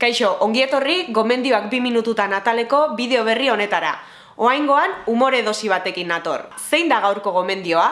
Kaixo, ongi etorri gomendioak bi minututan ataleko bideo berri honetara. Oaingoan, umore dosi batekin nator. Zein da gaurko gomendioa?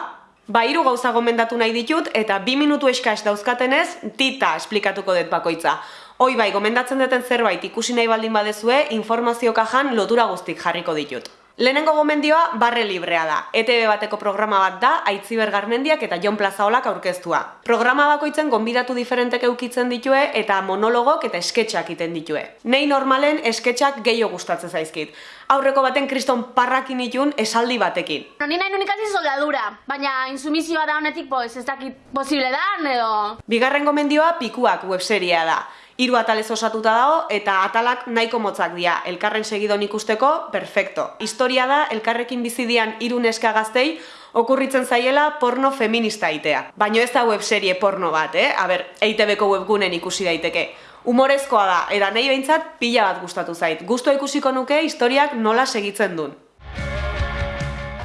Ba, hiru gauza gomendatu nahi ditut eta bi minutu eskas dauzkatenez, tita esplikatuko dut bakoitza. Hoi bai, gomendatzen duten zerbait ikusi nahi baldin badezue, informazio kajan lotura guztik jarriko ditut. Lehenengo gomendioa barre librea da. ETV bateko programa bat da, Aitziber Garmendiak eta Jon Plazaolak aurkeztua. Programa bakoitzen gonbidatu diferentek eukitzen ditue eta monologok eta esketxak iten ditue. Nei normalen esketxak gehiago gustatzen zaizkit. Aurreko baten kriston parrakin itun esaldi batekin. Ni nahi ikasi soldadura, baina insumizioa da honetik, pues, ez dakit posible da, edo... Bigarren gomendioa pikuak webseria da. Hiru atalez osatuta dago eta atalak nahiko motzak dira. Elkarren segidon ikusteko, perfecto. Historia da elkarrekin bizidian hiru neska gaztei okurritzen zaiela porno feminista itea. Baino ez da webserie porno bat, eh? A ber, EITB-ko webgunen ikusi daiteke. Humorezkoa da, eta nahi behintzat pila bat gustatu zait. Gustoa ikusiko nuke historiak nola segitzen duen.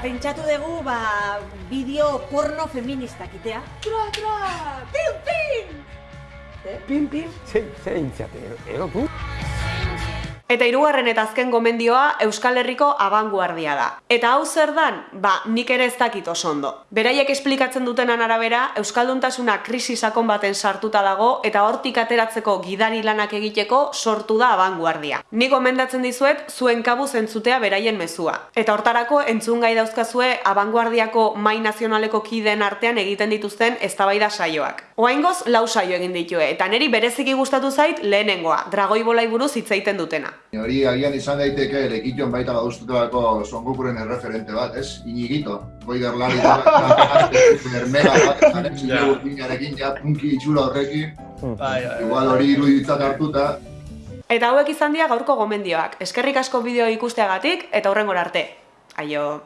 Pentsatu dugu, ba, bideo porno feministak itea. Tra, pin! ¿Eh? Pin, sí sei, sei ero tu. Eta hirugarren eta azken gomendioa Euskal Herriko abanguardia da. Eta hau zer dan? Ba, nik ere ez dakit oso ondo. Beraiek esplikatzen dutenan arabera, Euskalduntasuna krisi sakon baten sartuta dago eta hortik ateratzeko gidari lanak egiteko sortu da abanguardia. Nik gomendatzen dizuet zuen kabuz entzutea beraien mezua. Eta hortarako entzun gai dauzkazue abanguardiako mai nazionaleko kideen artean egiten dituzten eztabaida saioak. Oaingoz lau saio egin ditue eta neri bereziki gustatu zait lehenengoa, dragoi bolai buruz hitz egiten dutena. Hori agian izan daiteke lekition baita badustutelako Son Gokuren erreferente bat, ez? Inigito, goider lari da, bermera bat, zaren zile urpinarekin, ja, punki itxura horrekin, igual hori iruditzat hartuta, Eta hauek izan dira gaurko gomendioak. Eskerrik asko bideo ikusteagatik eta hurrengora arte. Aio.